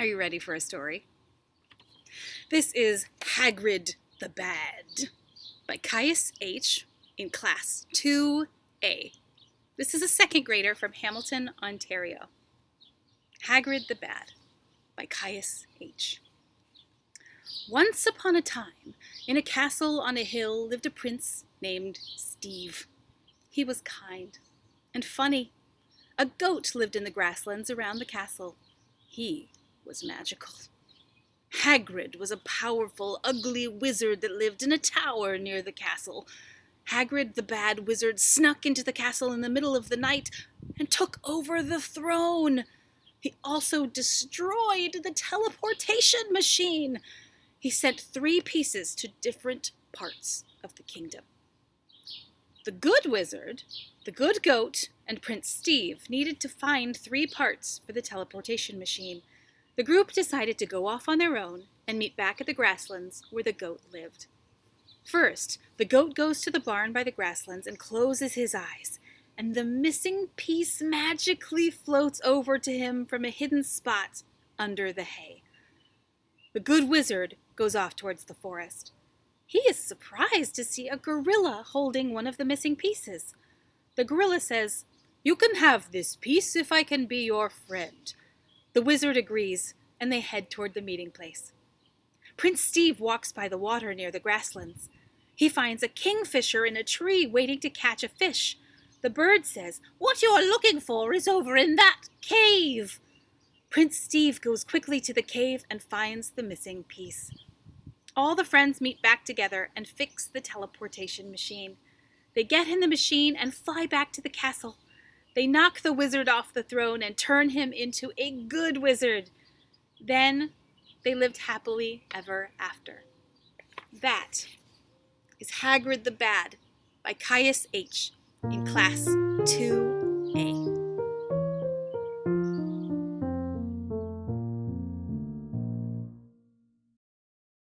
Are you ready for a story? This is Hagrid the Bad by Caius H. in Class 2A. This is a second grader from Hamilton, Ontario. Hagrid the Bad by Caius H. Once upon a time, in a castle on a hill lived a prince named Steve. He was kind and funny. A goat lived in the grasslands around the castle. He was magical. Hagrid was a powerful, ugly wizard that lived in a tower near the castle. Hagrid the bad wizard snuck into the castle in the middle of the night and took over the throne. He also destroyed the teleportation machine. He sent three pieces to different parts of the kingdom. The good wizard, the good goat, and Prince Steve needed to find three parts for the teleportation machine. The group decided to go off on their own and meet back at the grasslands where the goat lived. First, the goat goes to the barn by the grasslands and closes his eyes, and the missing piece magically floats over to him from a hidden spot under the hay. The good wizard goes off towards the forest. He is surprised to see a gorilla holding one of the missing pieces. The gorilla says, You can have this piece if I can be your friend. The wizard agrees, and they head toward the meeting place. Prince Steve walks by the water near the grasslands. He finds a kingfisher in a tree waiting to catch a fish. The bird says, What you're looking for is over in that cave. Prince Steve goes quickly to the cave and finds the missing piece. All the friends meet back together and fix the teleportation machine. They get in the machine and fly back to the castle. They knock the wizard off the throne and turn him into a good wizard. Then they lived happily ever after. That is Hagrid the Bad by Caius H. in Class 2